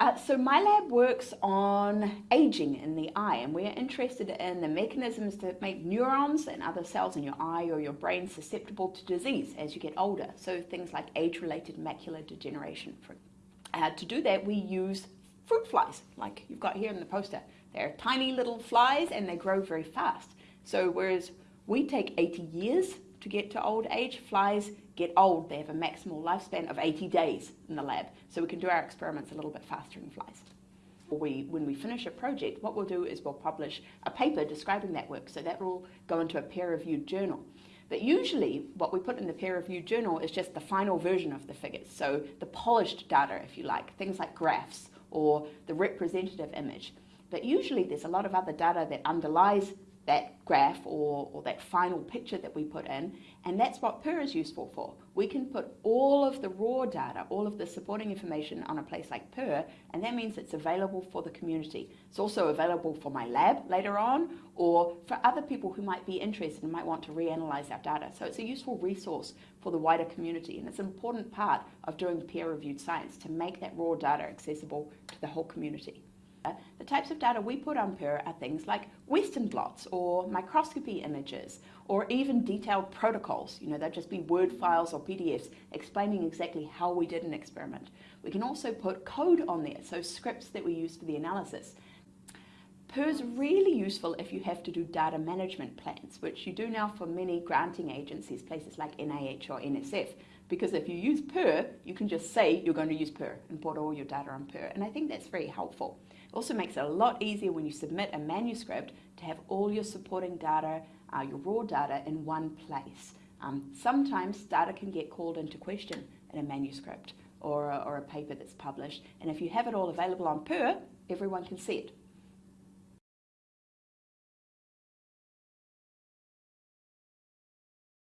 Uh, so my lab works on aging in the eye and we're interested in the mechanisms that make neurons and other cells in your eye or your brain susceptible to disease as you get older. So things like age-related macular degeneration. Uh, to do that we use fruit flies like you've got here in the poster. They're tiny little flies and they grow very fast. So whereas we take 80 years to get to old age, flies get old, they have a maximal lifespan of 80 days in the lab, so we can do our experiments a little bit faster in flies. We, when we finish a project, what we'll do is we'll publish a paper describing that work, so that will go into a peer-reviewed journal. But usually what we put in the peer-reviewed journal is just the final version of the figures, so the polished data, if you like, things like graphs or the representative image. But usually there's a lot of other data that underlies that graph or, or that final picture that we put in, and that's what PURR is useful for. We can put all of the raw data, all of the supporting information on a place like PURR, and that means it's available for the community. It's also available for my lab later on, or for other people who might be interested and might want to reanalyze our data. So it's a useful resource for the wider community, and it's an important part of doing peer-reviewed science to make that raw data accessible to the whole community. The types of data we put on PURR are things like Western blots or microscopy images or even detailed protocols. You know, they'll just be Word files or PDFs explaining exactly how we did an experiment. We can also put code on there, so scripts that we use for the analysis. PURR is really useful if you have to do data management plans, which you do now for many granting agencies, places like NIH or NSF. Because if you use PURR, you can just say you're going to use PURR and put all your data on PURR. And I think that's very helpful. It also makes it a lot easier when you submit a manuscript to have all your supporting data, uh, your raw data in one place. Um, sometimes data can get called into question in a manuscript or a, or a paper that's published. And if you have it all available on PURR, everyone can see it.